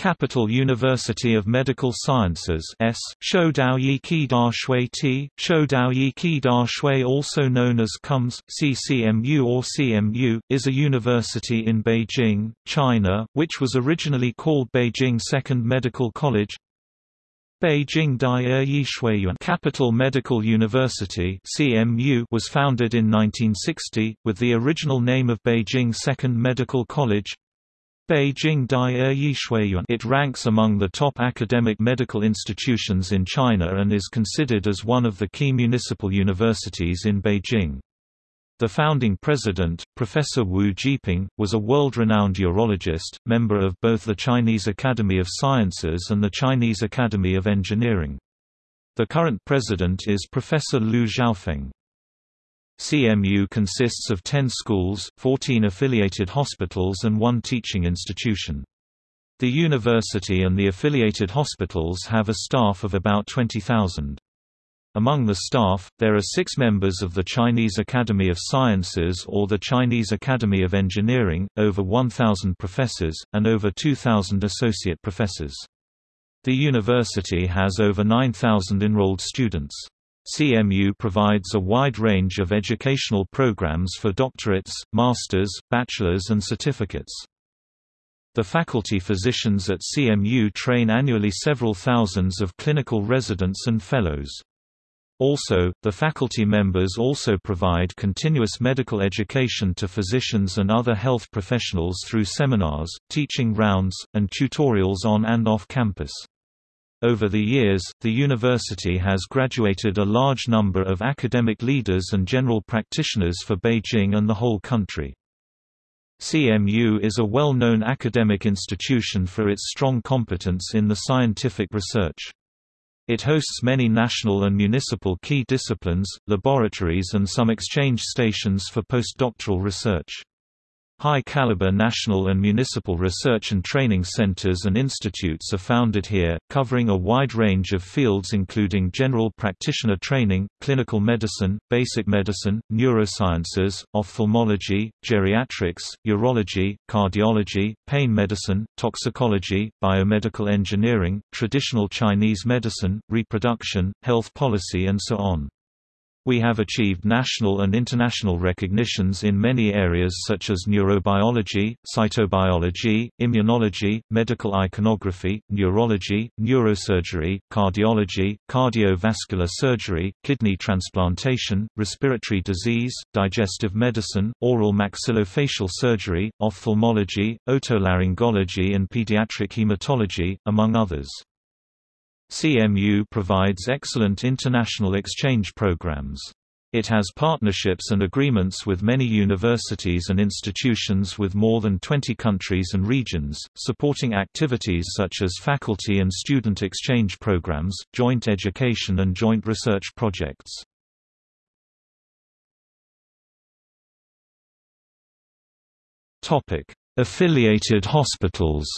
Capital University of Medical Sciences S. Da Shui T. Shoudao Da Shui also known as CUMS, CCMU or CMU, is a university in Beijing, China, which was originally called Beijing Second Medical College Beijing Dai Yishuiyuan Capital Medical University CMU was founded in 1960, with the original name of Beijing Second Medical College Beijing Dai Yishuiyuan it ranks among the top academic medical institutions in China and is considered as one of the key municipal universities in Beijing. The founding president, Professor Wu Jieping, was a world-renowned urologist, member of both the Chinese Academy of Sciences and the Chinese Academy of Engineering. The current president is Professor Liu Xiaofeng. CMU consists of 10 schools, 14 affiliated hospitals and one teaching institution. The university and the affiliated hospitals have a staff of about 20,000. Among the staff, there are six members of the Chinese Academy of Sciences or the Chinese Academy of Engineering, over 1,000 professors, and over 2,000 associate professors. The university has over 9,000 enrolled students. CMU provides a wide range of educational programs for doctorates, masters, bachelors and certificates. The faculty physicians at CMU train annually several thousands of clinical residents and fellows. Also, the faculty members also provide continuous medical education to physicians and other health professionals through seminars, teaching rounds, and tutorials on and off campus. Over the years, the university has graduated a large number of academic leaders and general practitioners for Beijing and the whole country. CMU is a well-known academic institution for its strong competence in the scientific research. It hosts many national and municipal key disciplines, laboratories and some exchange stations for postdoctoral research. High-caliber national and municipal research and training centers and institutes are founded here, covering a wide range of fields including general practitioner training, clinical medicine, basic medicine, neurosciences, ophthalmology, geriatrics, urology, cardiology, pain medicine, toxicology, biomedical engineering, traditional Chinese medicine, reproduction, health policy and so on. We have achieved national and international recognitions in many areas such as neurobiology, cytobiology, immunology, medical iconography, neurology, neurosurgery, cardiology, cardiovascular surgery, kidney transplantation, respiratory disease, digestive medicine, oral maxillofacial surgery, ophthalmology, otolaryngology and pediatric hematology, among others. CMU provides excellent international exchange programs. It has partnerships and agreements with many universities and institutions with more than 20 countries and regions, supporting activities such as faculty and student exchange programs, joint education and joint research projects. Affiliated hospitals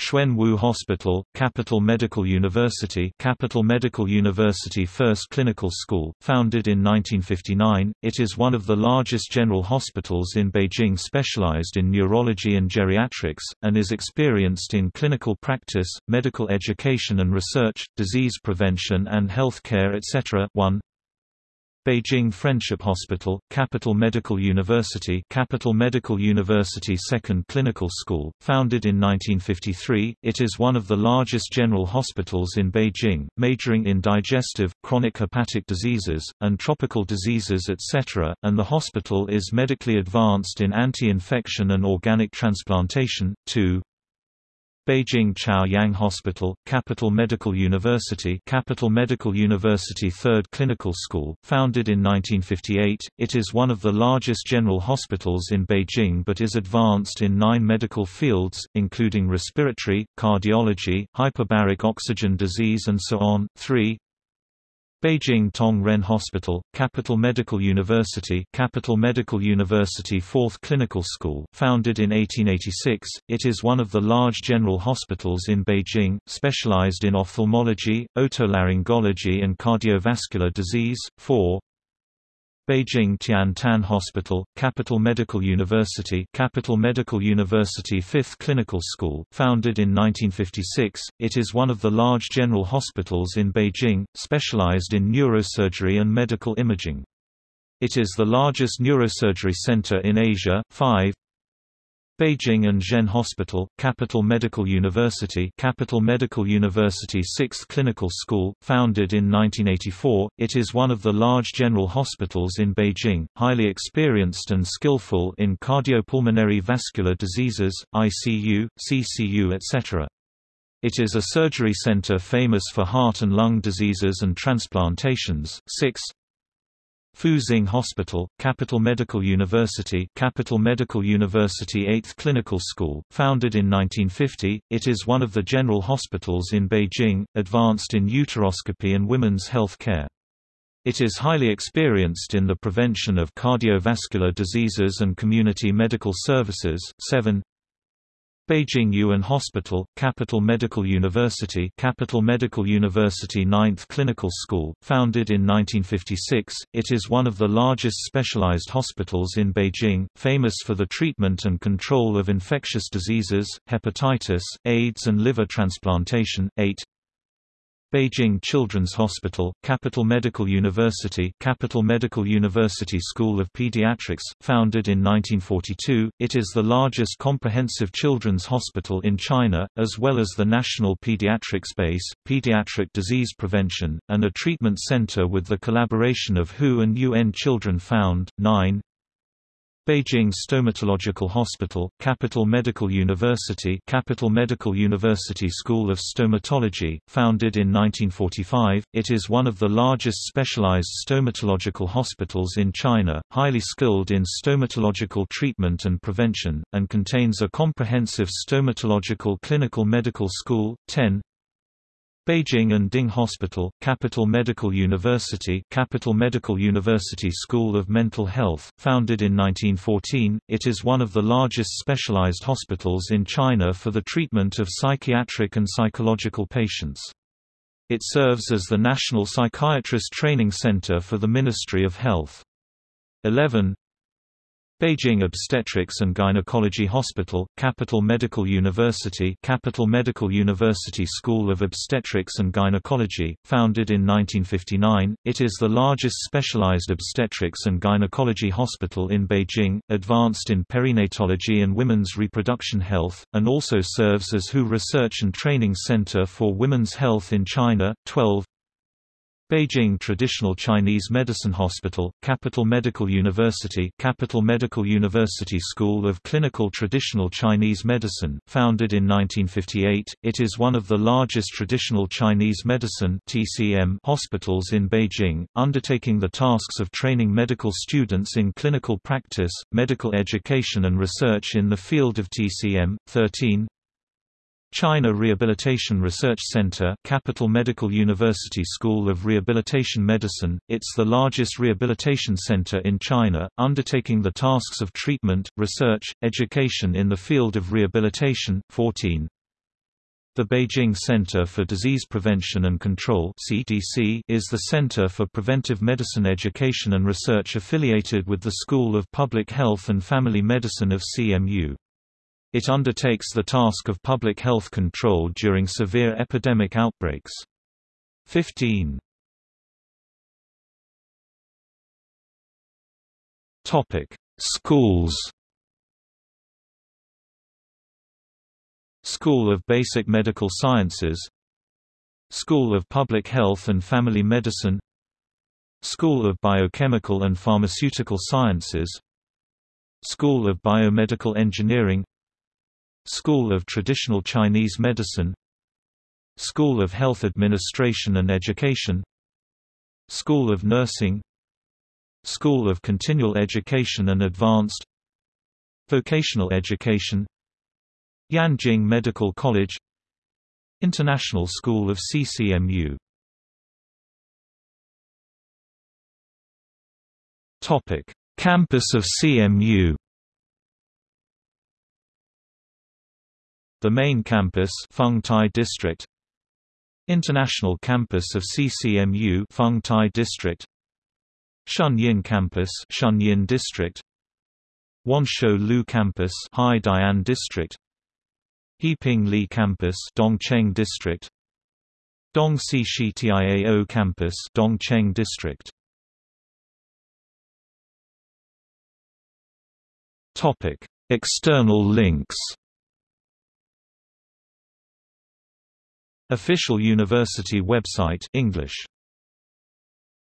Xuanwu Hospital, Capital Medical University Capital Medical University First Clinical School, founded in 1959, it is one of the largest general hospitals in Beijing specialized in neurology and geriatrics, and is experienced in clinical practice, medical education and research, disease prevention and health care etc. 1. Beijing Friendship Hospital, Capital Medical University Capital Medical University Second Clinical School, founded in 1953, it is one of the largest general hospitals in Beijing, majoring in digestive, chronic hepatic diseases, and tropical diseases etc., and the hospital is medically advanced in anti-infection and organic transplantation. 2. Beijing Chaoyang Hospital, Capital Medical University Capital Medical University Third Clinical School, founded in 1958, it is one of the largest general hospitals in Beijing but is advanced in nine medical fields, including respiratory, cardiology, hyperbaric oxygen disease and so on. 3. Beijing Tongren Hospital, Capital Medical University Capital Medical University 4th Clinical School founded in 1886, it is one of the large general hospitals in Beijing, specialized in ophthalmology, otolaryngology and cardiovascular disease. 4. Beijing Tian Tan Hospital, Capital Medical University Capital Medical University Fifth Clinical School founded in 1956, it is one of the large general hospitals in Beijing, specialized in neurosurgery and medical imaging. It is the largest neurosurgery center in Asia. 5 Beijing Anzhen Hospital, Capital Medical University Capital Medical University 6th Clinical School, founded in 1984, it is one of the large general hospitals in Beijing, highly experienced and skillful in cardiopulmonary vascular diseases, ICU, CCU etc. It is a surgery center famous for heart and lung diseases and transplantations. 6 Fuxing Hospital, Capital Medical University Capital Medical University 8th Clinical School, founded in 1950, it is one of the general hospitals in Beijing, advanced in uteroscopy and women's health care. It is highly experienced in the prevention of cardiovascular diseases and community medical services. 7 Beijing You'an Hospital, Capital Medical University Capital Medical University 9th Clinical School, founded in 1956, it is one of the largest specialized hospitals in Beijing, famous for the treatment and control of infectious diseases, hepatitis, AIDS and liver transplantation. 8 Beijing Children's Hospital, Capital Medical University Capital Medical University School of Pediatrics, founded in 1942, it is the largest comprehensive children's hospital in China, as well as the national pediatrics base, pediatric disease prevention, and a treatment center with the collaboration of WHO and UN Children Found. 9 Beijing Stomatological Hospital, Capital Medical University Capital Medical University School of Stomatology, founded in 1945, it is one of the largest specialized stomatological hospitals in China, highly skilled in stomatological treatment and prevention, and contains a comprehensive stomatological clinical medical school. 10 Beijing Anding Hospital, Capital Medical University Capital Medical University School of Mental Health, founded in 1914, it is one of the largest specialized hospitals in China for the treatment of psychiatric and psychological patients. It serves as the National Psychiatrist Training Center for the Ministry of Health. 11 Beijing Obstetrics and Gynecology Hospital, Capital Medical University Capital Medical University School of Obstetrics and Gynecology, founded in 1959, it is the largest specialized obstetrics and gynecology hospital in Beijing, advanced in perinatology and women's reproduction health, and also serves as WHO Research and Training Center for Women's Health in China. 12 Beijing Traditional Chinese Medicine Hospital, Capital Medical University Capital Medical University School of Clinical Traditional Chinese Medicine, founded in 1958, it is one of the largest traditional Chinese medicine TCM hospitals in Beijing, undertaking the tasks of training medical students in clinical practice, medical education and research in the field of TCM. 13 China Rehabilitation Research Center Capital Medical University School of Rehabilitation Medicine, it's the largest rehabilitation center in China, undertaking the tasks of treatment, research, education in the field of rehabilitation. 14. The Beijing Center for Disease Prevention and Control (CDC) is the center for preventive medicine education and research affiliated with the School of Public Health and Family Medicine of CMU. It undertakes the task of public health control during severe epidemic outbreaks. 15. Topic: Schools. School of Basic Medical Sciences School of Public Health and Family Medicine School of Biochemical and Pharmaceutical Sciences School of Biomedical Engineering School of Traditional Chinese Medicine. School of Health Administration and Education. School of Nursing. School of Continual Education and Advanced. Vocational Education. Yanjing Medical College. International School of CCMU Topic: Campus of CMU The main campus Feng Tai District. International Campus of CCMU Feng Tai District. Shunyi Campus Shunyi District. Wanshou Lu Campus Haidian District. Heping Li Campus Dongcheng District. Dongxi Tiao Campus Dongcheng District. Topic External links Official university website English